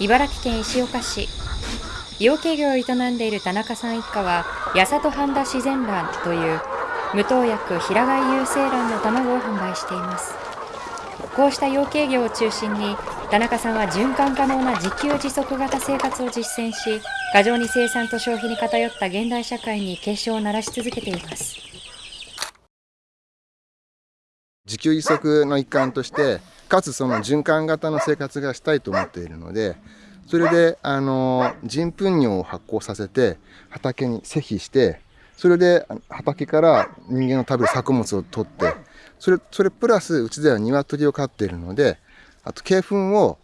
茨城県石岡市。養鶏業を営んでいる田中さん一家は八里半田自然卵という無投薬平飼い有精卵の卵を販売しています。こうした養鶏業を中心に田中さんは循環可能な自給自足型生活を実践し過剰に生産と消費に偏った現代社会に警鐘を鳴らし続けています。自給自足の一環としてかつその循環型の生活がしたいと思っているのでそれであの人糞尿を発酵させて畑に施肥してそれで畑から人間の食べる作物を取ってそれそれプラスうちでは鶏を飼っているのであと鶏糞を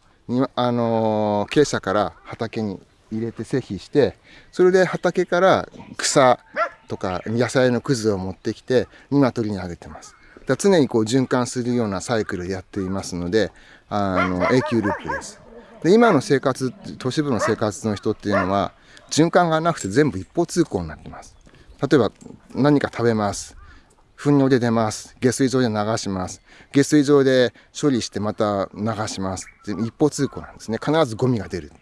あの鶏舎から畑に入れて施肥してそれで畑から草とか野菜のくずを持ってきて鶏にあげてます。だ常にこう循環するようなサイクルやっていますのであの永久ループです。で今の生活都市部の生活の人っていうのは循環がなくて全部一方通行になってます。例えば何か食べます。糞尿で出ます。下水場で流します。下水場で処理してまた流します。一方通行なんですね。必ずゴミが出る。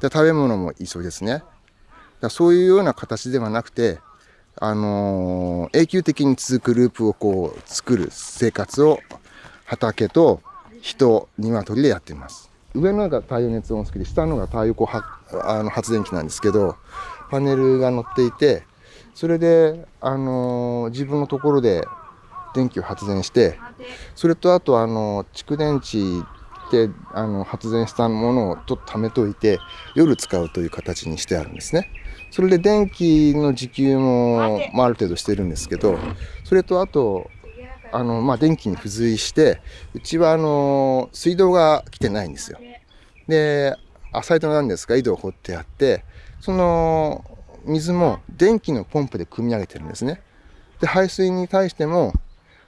で食べ物も一緒ですね。だそういうような形ではなくてあのー、永久的に続くループをこう作る生活を畑と人、鶏でやっています。上のが太陽熱温室で下のが太陽光あの発電機なんですけどパネルが乗っていてそれで、あのー、自分のところで電気を発電してそれとあと、あの蓄電池であの発電したものをちょっと貯めといて夜使うという形にしてあるんですね。それで電気の自給も、まあ、ある程度してるんですけどそれとあとあの、まあ、電気に付随してうちはあの水道が来てないんですよ。で浅井戸なんですが井戸を掘ってあってその水も電気のポンプで汲み上げてるんですね。で排水に対しても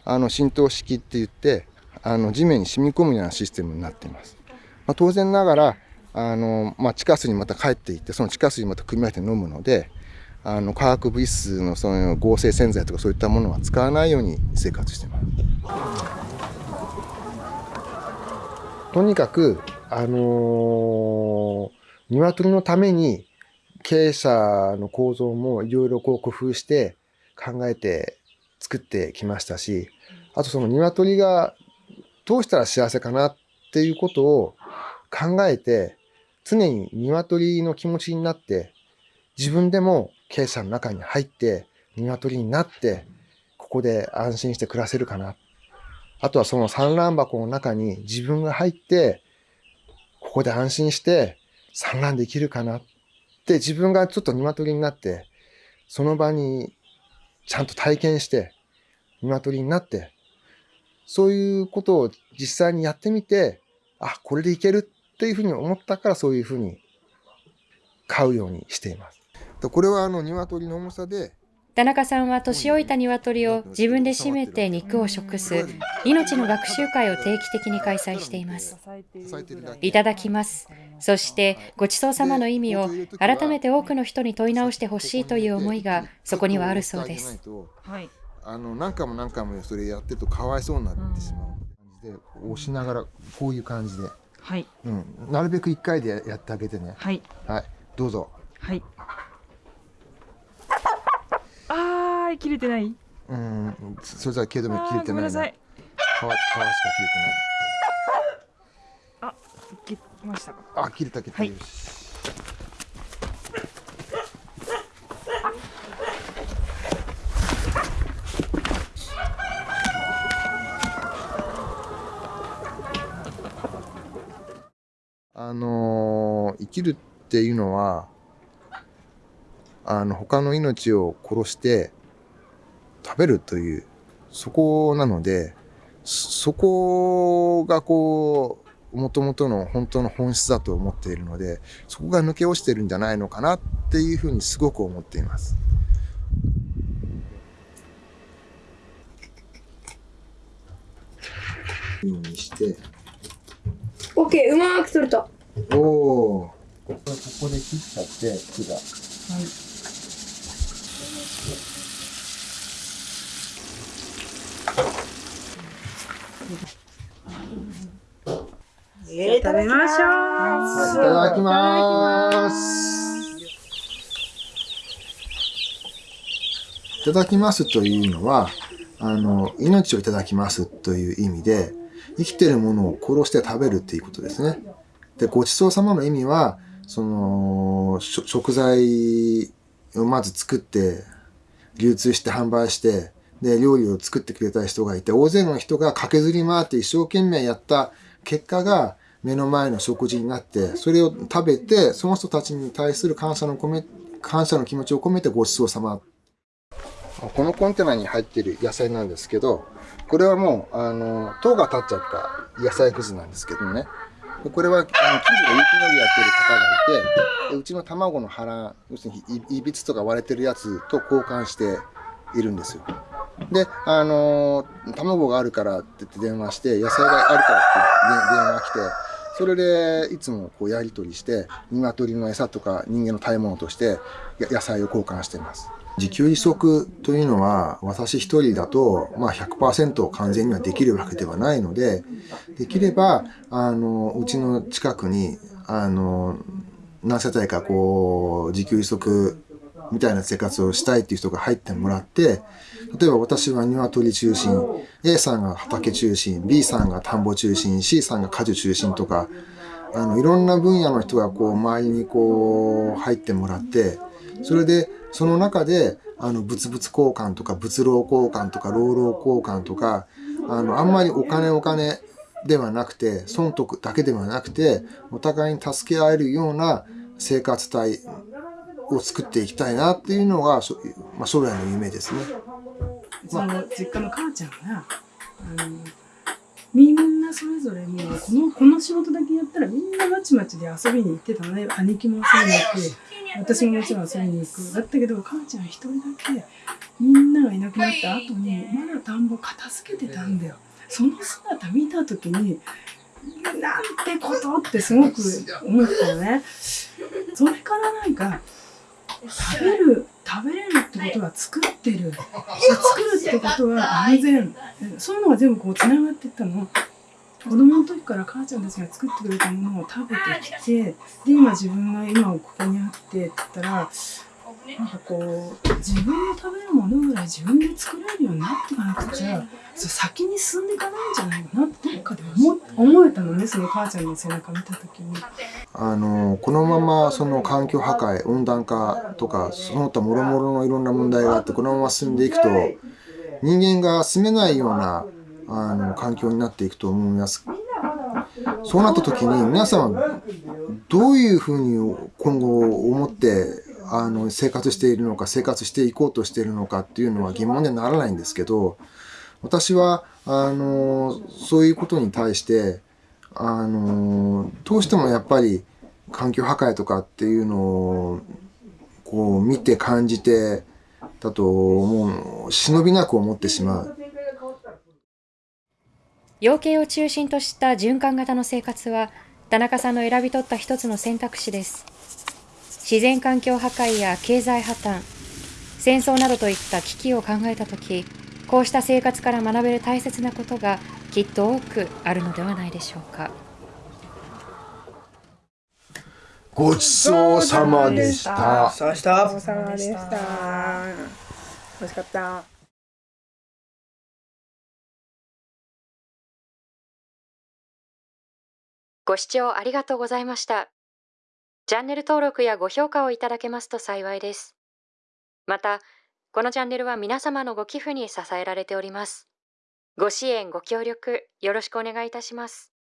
あの浸透式って言ってあの地面に染み込むようなシステムになっています。まあ、当然ながらあの、まあ、地下水にまた帰っていってその地下水にまた汲み上げて飲むのであの化学物質のその合成洗剤とかそういったものは使わないように生活してます。とにかくあのー、鶏のために経営者の構造もいろいろこう工夫して考えて作ってきましたし、あとその鶏がどうしたら幸せかなっていうことを考えて、常に鶏の気持ちになって、自分でも経営者の中に入って、鶏になって、ここで安心して暮らせるかな。あとはその産卵箱の中に自分が入って、ここで安心して産卵できるかなって自分がちょっと鶏になって、その場にちゃんと体験して、鶏になって、そういうことを実際にやってみて、あ、これでいけるっていうふうに思ったからそういうふうに飼うようにしています。これはあの鶏の重さで田中さんは年老いた鶏を自分で締めて肉を食す命の学習会を定期的に開催しています。いただきます。そしてごちそうさまの意味を改めて多くの人に問い直してほしいという思いがそこにはあるそうです。あの何回も何回もそれやってるとかわいそうになってしまう感じで押しながらこういう感じで、はい。うん、なるべく1回でやってあげてね。はい、はい、どうぞ。はい。ああ切れてない。うん。それじゃけども切れてない、ね、皮皮しか切れてない。あ切れました。かあ切れた切れた、はい、あのー、生きるっていうのはあの他の命を殺して食べるというそこなのでそこがこうもともとの本当の本質だと思っているのでそこが抜け落ちてるんじゃないのかなっていうふうにすごく思っています。にして。オッケー、うまく取れた。おお。ここで切っちゃって木が。はい。えー、食べましょう。はいいただきます。いただきますというのは、あの、命をいただきますという意味で、生きてるものを殺して食べるっていうことですね。で、ごちそうさまの意味は、その、食材をまず作って、流通して販売して、で、料理を作ってくれた人がいて、大勢の人が駆けずり回って一生懸命やった結果が目の前の食事になって、それを食べて、その人たちに対する感謝の込め、感謝の気持ちを込めてごちそうさま。このコンテナに入っている野菜なんですけど、これはもう、あの、塔が立っちゃった野菜くずなんですけどね。これは、あの、近所で雪のりやってる方がいて、うちの卵の腹、要するにいびつとか割れてるやつと交換しているんですよ。で、あの卵があるからって言って電話して、野菜があるからって電話来て、それでいつもこうやり取りして、鶏の餌とか人間の食べ物としてや野菜を交換しています。自給自足というのは私一人だと、まあ100%完全にはできるわけではないので、できれば、あの、うちの近くに、あの、何世帯かこう、自給自足みたいな生活をしたいっていう人が入ってもらって、例えば私は鶏中心、A さんが畑中心、B さんが田んぼ中心、C さんが果樹中心とか、あの、いろんな分野の人がこう、周りにこう、入ってもらって、それで、その中で、あの、物々交換とか、物労交換とか、労労交換とか、あの、あんまりお金お金ではなくて、損得だけではなくて、お互いに助け合えるような生活態を作っていきたいなっていうのが、まあ、将来の夢ですね。うちの実家の母ちゃんが、あの、みんなそれぞれもうこの、この仕事だけやったらみんなまちまちで遊びに行ってたのね。兄貴も遊びに行く。私ももちろん遊びに行く。だったけど、母ちゃん一人だけ、みんながいなくなった後に、まだ田んぼ片付けてたんだよ。その姿見たときに、なんてことってすごく思ったのね。それからなんか、食べる食べれるってことは作ってる。作るってことは安全。そういうのが全部こうつながっていったの。子供の時から母ちゃんたちが作ってくれたものを食べてきてで今自分が今ここにあってって言ったらなんかこう自分の食べるものぐらい自分で作れるようになっていかなくちゃそう先に進んでいかないんじゃないかなってどっかで思思えたのねその母ちゃんの背中見た時に。あの、このままその環境破壊、温暖化とか、その他諸々のいろんな問題があって、このまま進んでいくと、人間が住めないような、あの、環境になっていくと思います。そうなった時に、皆さんはどういうふうに今後思って、あの、生活しているのか、生活していこうとしているのかっていうのは疑問にはならないんですけど、私は、あの、そういうことに対して、あのどうしてもやっぱり環境破壊とかっていうのをこう見て感じてだともう忍びなく思ってしまう。養鶏を中心とした循環型の生活は田中さんの選び取った一つの選択肢です自然環境破壊や経済破綻戦争などといった危機を考えたときこうした生活から学べる大切なことがきっと多くあるのではないでしょうかごちそうさまでした。そうした。お疲れ様でした。美味しかった。ご視聴ありがとうございましたチャンネル登録やご評価をいただけますと幸いです。またこのチャンネルは皆様のご寄付に支えられております。ご支援ご協力よろしくお願いいたします。